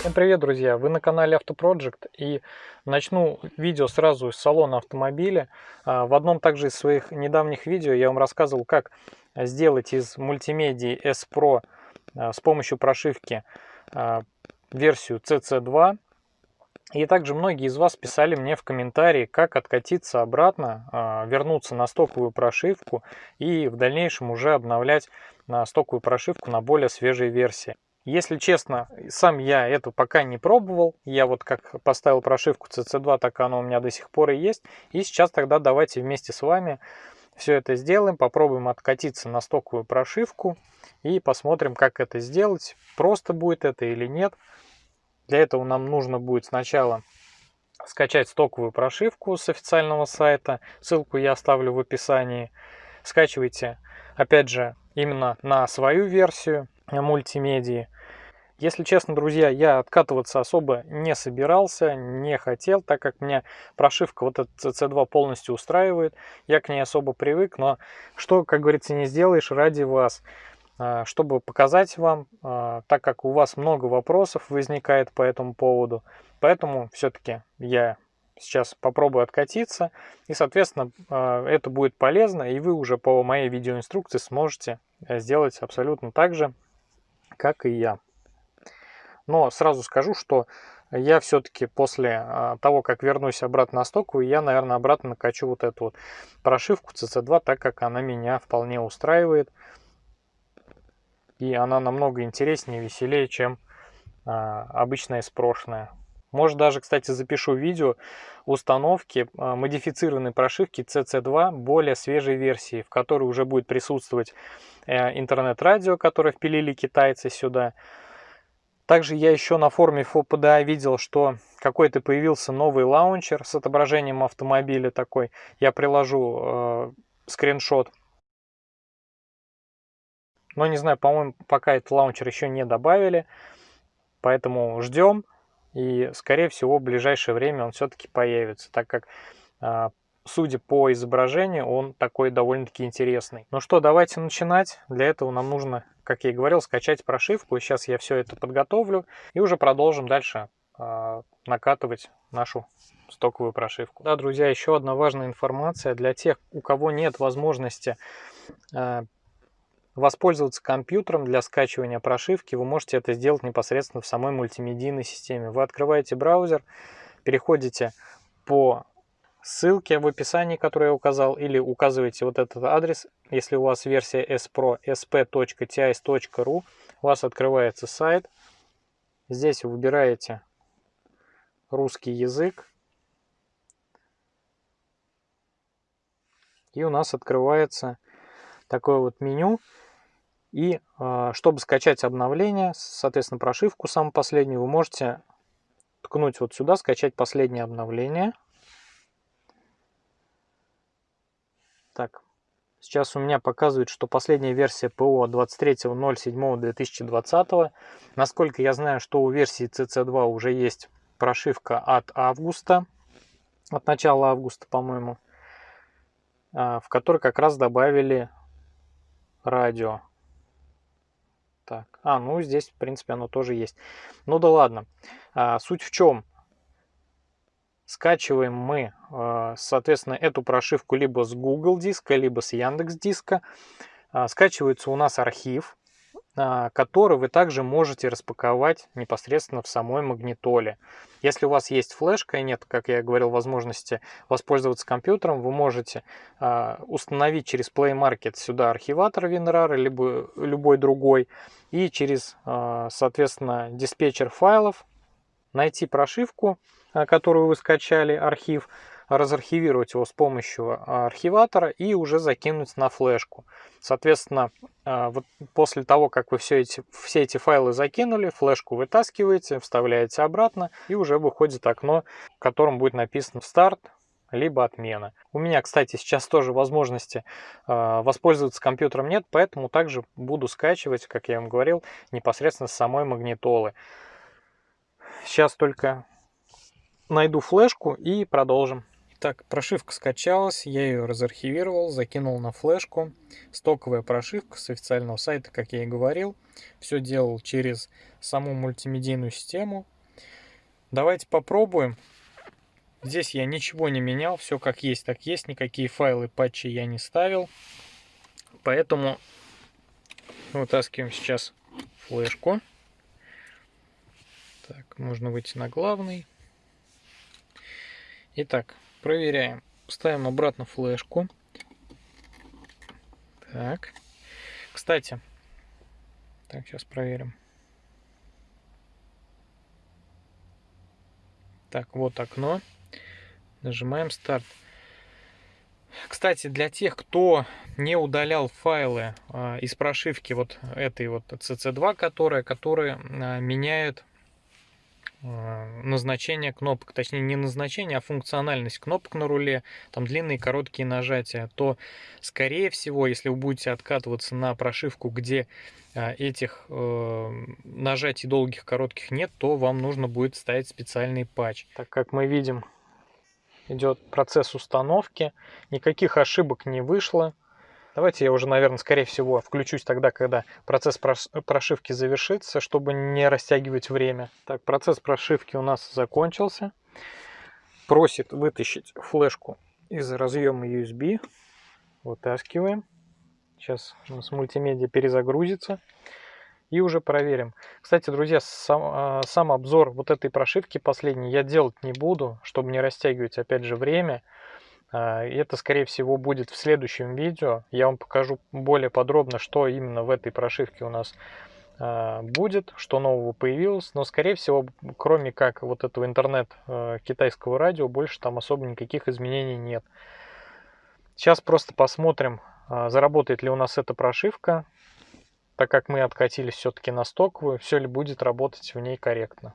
Всем привет, друзья! Вы на канале Автопроджект и начну видео сразу из салона автомобиля. А, в одном также из своих недавних видео я вам рассказывал, как сделать из мультимедии S Pro а, с помощью прошивки а, версию CC2. И также многие из вас писали мне в комментарии, как откатиться обратно, вернуться на стоковую прошивку и в дальнейшем уже обновлять стоковую прошивку на более свежей версии. Если честно, сам я это пока не пробовал. Я вот как поставил прошивку CC2, так оно у меня до сих пор и есть. И сейчас тогда давайте вместе с вами все это сделаем. Попробуем откатиться на стоковую прошивку и посмотрим, как это сделать. Просто будет это или нет. Для этого нам нужно будет сначала скачать стоковую прошивку с официального сайта. Ссылку я оставлю в описании. Скачивайте, опять же, именно на свою версию мультимедии. Если честно, друзья, я откатываться особо не собирался, не хотел, так как меня прошивка вот этот CC2 полностью устраивает. Я к ней особо привык, но что, как говорится, не сделаешь ради вас. А, чтобы показать вам, а, так как у вас много вопросов возникает по этому поводу. Поэтому все-таки я сейчас попробую откатиться. И, соответственно, а, это будет полезно, и вы уже по моей видеоинструкции сможете сделать абсолютно так же, как и я. Но сразу скажу, что я все-таки после а, того, как вернусь обратно на стоку, я, наверное, обратно накачу вот эту вот прошивку CC2, так как она меня вполне устраивает. И она намного интереснее веселее, чем а, обычная прошлое. Может даже, кстати, запишу видео установки а, модифицированной прошивки CC2 более свежей версии, в которой уже будет присутствовать интернет-радио, которое впилили китайцы сюда. Также я еще на форуме FOPDA видел, что какой-то появился новый лаунчер с отображением автомобиля такой. Я приложу э, скриншот. Но не знаю, по-моему, пока этот лаунчер еще не добавили. Поэтому ждем. И, скорее всего, в ближайшее время он все-таки появится, так как, а, судя по изображению, он такой довольно-таки интересный. Ну что, давайте начинать. Для этого нам нужно, как я и говорил, скачать прошивку. Сейчас я все это подготовлю и уже продолжим дальше а, накатывать нашу стоковую прошивку. Да, друзья, еще одна важная информация для тех, у кого нет возможности а, Воспользоваться компьютером для скачивания прошивки вы можете это сделать непосредственно в самой мультимедийной системе. Вы открываете браузер, переходите по ссылке в описании, которую я указал, или указываете вот этот адрес, если у вас версия spro sp.tis.ru, у вас открывается сайт. Здесь вы выбираете русский язык. И у нас открывается такое вот меню. И а, чтобы скачать обновление, соответственно, прошивку самую последнюю, вы можете ткнуть вот сюда, скачать последнее обновление. Так, сейчас у меня показывает, что последняя версия ПО 23.07.2020. Насколько я знаю, что у версии CC2 уже есть прошивка от августа, от начала августа, по-моему, а, в которой как раз добавили радио. Так, а, ну здесь, в принципе, оно тоже есть. Ну да ладно. А, суть в чем? Скачиваем мы, а, соответственно, эту прошивку либо с Google диска, либо с Яндекс диска. А, скачивается у нас архив. А, который вы также можете распаковать непосредственно в самой магнитоле. Если у вас есть флешка и нет, как я говорил, возможности воспользоваться компьютером, вы можете а, установить через Play Market сюда архиватор WinRAR, либо любой другой, и через, соответственно, диспетчер файлов найти прошивку, которую вы скачали, архив, разархивировать его с помощью а, архиватора и уже закинуть на флешку. Соответственно, а, вот после того, как вы все эти, все эти файлы закинули, флешку вытаскиваете, вставляете обратно и уже выходит окно, в котором будет написано «Старт», либо отмена. У меня, кстати, сейчас тоже возможности э, воспользоваться компьютером нет, поэтому также буду скачивать, как я вам говорил, непосредственно с самой магнитолы. Сейчас только найду флешку и продолжим. Так, прошивка скачалась, я ее разархивировал, закинул на флешку. Стоковая прошивка с официального сайта, как я и говорил. Все делал через саму мультимедийную систему. Давайте попробуем. Здесь я ничего не менял, все как есть, так есть. Никакие файлы, патчи я не ставил. Поэтому вытаскиваем сейчас флешку. Так, можно выйти на главный. Итак, Проверяем. Ставим обратно флешку. Так. Кстати. Так, сейчас проверим. Так, вот окно. Нажимаем старт. Кстати, для тех, кто не удалял файлы э, из прошивки вот этой вот CC2, которая, которые э, меняют Э, назначение кнопок, точнее не назначение, а функциональность кнопок на руле, там длинные и короткие нажатия, то скорее всего, если вы будете откатываться на прошивку, где э, этих э, нажатий долгих коротких нет, то вам нужно будет ставить специальный патч. Так как мы видим, идет процесс установки, никаких ошибок не вышло, Давайте я уже, наверное, скорее всего, включусь тогда, когда процесс прошивки завершится, чтобы не растягивать время. Так, процесс прошивки у нас закончился. Просит вытащить флешку из разъема USB. Вытаскиваем. Сейчас у нас мультимедиа перезагрузится. И уже проверим. Кстати, друзья, сам, а, сам обзор вот этой прошивки последний я делать не буду, чтобы не растягивать опять же время. А, это, скорее всего, будет в следующем видео. Я вам покажу более подробно, что именно в этой прошивке у нас а, будет, что нового появилось. Но, скорее всего, кроме как вот этого интернет а, китайского радио, больше там особо никаких изменений нет. Сейчас просто посмотрим, заработает ли у нас эта прошивка, так как мы откатились все-таки на стоковую, все ли будет работать в ней корректно.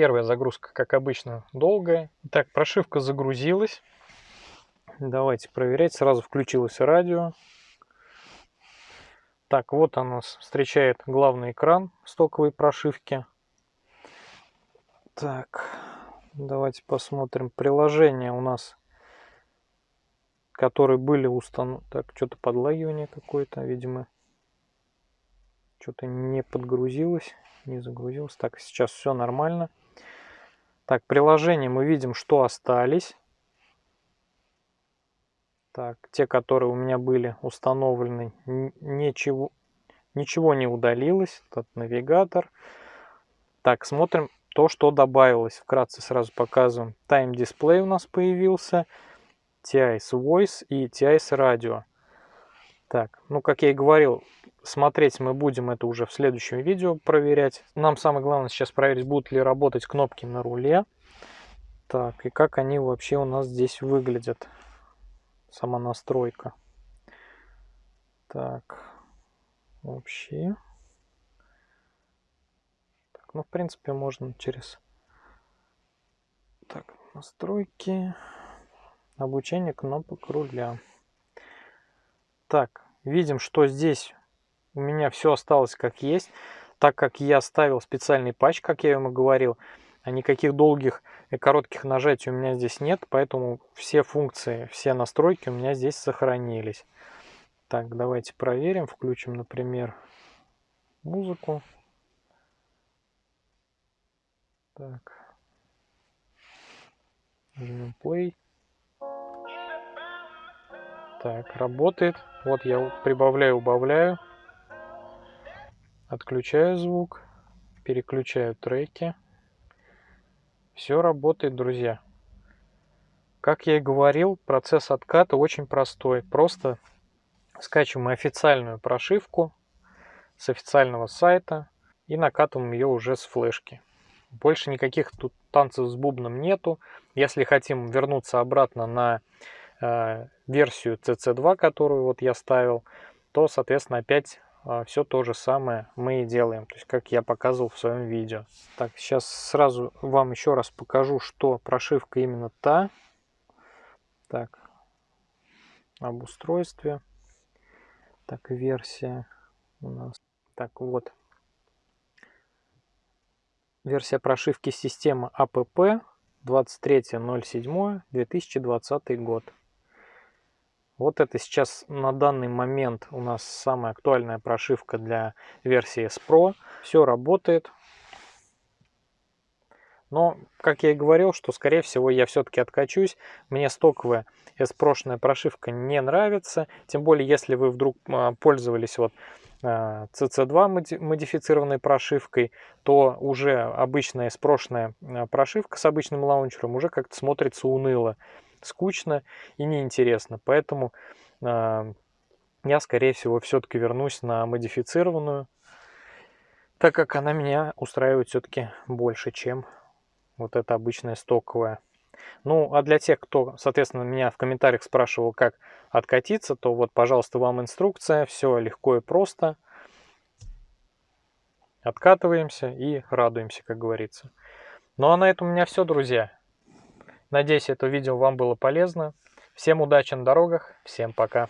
Первая загрузка, как обычно, долгая. Так, прошивка загрузилась. Давайте проверять. Сразу включилось радио. Так, вот он нас встречает главный экран стоковой прошивки. Так, давайте посмотрим. Приложения у нас, которые были установлены. Так, что-то подлагивание какое-то, видимо. Что-то не подгрузилось, не загрузилось. Так, сейчас все нормально. Так, приложение мы видим, что остались. Так, те, которые у меня были установлены, ничего, ничего не удалилось. Этот навигатор. Так, смотрим то, что добавилось. Вкратце сразу показываем. Time Display у нас появился. TIS Voice и TIS Radio. Так, ну как я и говорил, смотреть мы будем это уже в следующем видео проверять. Нам самое главное сейчас проверить, будут ли работать кнопки на руле. Так, и как они вообще у нас здесь выглядят. Сама настройка. Так, вообще. Так, ну, в принципе, можно через... Так, настройки. Обучение кнопок руля. Так, видим, что здесь у меня все осталось как есть. Так как я ставил специальный патч, как я ему говорил, а никаких долгих и коротких нажатий у меня здесь нет, поэтому все функции, все настройки у меня здесь сохранились. Так, давайте проверим, включим, например, музыку. Так. Нажмем play. Так, работает. Вот я прибавляю, убавляю. Отключаю звук. Переключаю треки. Все работает, друзья. Как я и говорил, процесс отката очень простой. Просто скачиваем официальную прошивку с официального сайта и накатываем ее уже с флешки. Больше никаких тут танцев с бубном нету. Если хотим вернуться обратно на Э, версию CC2, которую вот я ставил, то, соответственно, опять все то же самое мы и делаем, то есть как я показывал в своем видео. Так, сейчас сразу вам еще раз покажу, что прошивка именно та. Так, об устройстве. Так, версия у нас. Так, вот. Версия прошивки системы APP 23.07.2020 год. Вот это сейчас на данный момент у нас самая актуальная прошивка для версии S Pro. Все работает. Но, как я и говорил, что скорее всего я все-таки откачусь. Мне стоковая S-прошная прошивка не нравится. Тем более, если вы вдруг а, пользовались вот CC2 модифицированной прошивкой, то уже обычная спрошенная прошивка с обычным лаунчером уже как-то смотрится уныло, скучно и неинтересно. Поэтому э, я, скорее всего, все-таки вернусь на модифицированную, так как она меня устраивает все-таки больше, чем вот эта обычная стоковая. Ну, а для тех, кто, соответственно, меня в комментариях спрашивал, как откатиться, то вот, пожалуйста, вам инструкция. Все легко и просто. Откатываемся и радуемся, как говорится. Ну, а на этом у меня все, друзья. Надеюсь, это видео вам было полезно. Всем удачи на дорогах. Всем пока.